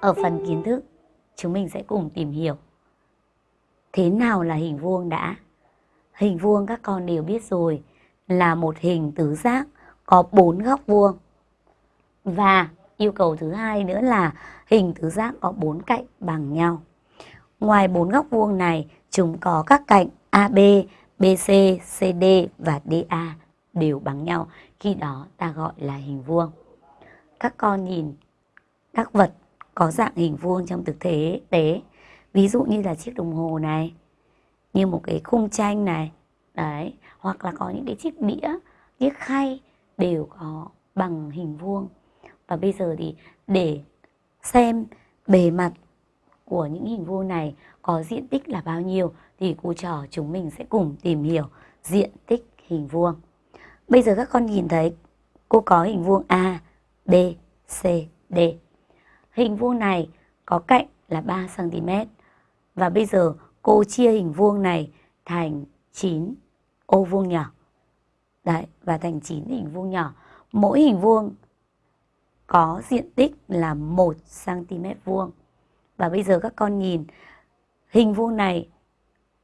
Ở phần kiến thức, chúng mình sẽ cùng tìm hiểu thế nào là hình vuông đã. Hình vuông các con đều biết rồi là một hình tứ giác có bốn góc vuông. Và yêu cầu thứ hai nữa là hình tứ giác có bốn cạnh bằng nhau. Ngoài bốn góc vuông này, chúng có các cạnh AB, BC, CD và DA đều bằng nhau. Khi đó ta gọi là hình vuông. Các con nhìn các vật có dạng hình vuông trong thực tế tế ví dụ như là chiếc đồng hồ này như một cái khung tranh này đấy hoặc là có những cái chiếc đĩa chiếc khay đều có bằng hình vuông và bây giờ thì để xem bề mặt của những hình vuông này có diện tích là bao nhiêu thì cô trò chúng mình sẽ cùng tìm hiểu diện tích hình vuông. Bây giờ các con nhìn thấy cô có hình vuông A, B, C, D. Hình vuông này có cạnh là 3 cm. Và bây giờ cô chia hình vuông này thành 9 ô vuông nhỏ. Đấy, và thành 9 hình vuông nhỏ. Mỗi hình vuông có diện tích là 1 cm vuông. Và bây giờ các con nhìn hình vuông này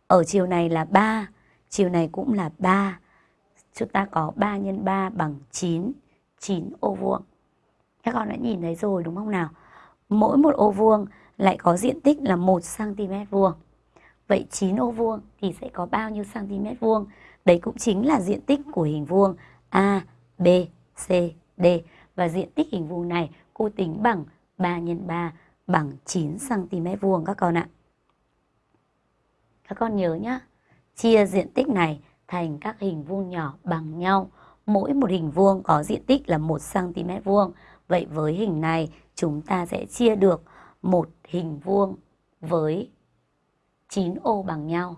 ở chiều này là 3, chiều này cũng là 3. Chúng ta có 3 x 3 bằng 9, 9 ô vuông. Các con đã nhìn thấy rồi đúng không nào? Mỗi một ô vuông lại có diện tích là 1 cm vuông. Vậy 9 ô vuông thì sẽ có bao nhiêu cm vuông? Đấy cũng chính là diện tích của hình vuông A, B, C, D. Và diện tích hình vuông này cô tính bằng 3 x 3 bằng 9 cm vuông các con ạ. Các con nhớ nhá, chia diện tích này thành các hình vuông nhỏ bằng nhau. Mỗi một hình vuông có diện tích là 1 cm vuông. Vậy với hình này chúng ta sẽ chia được một hình vuông với 9 ô bằng nhau.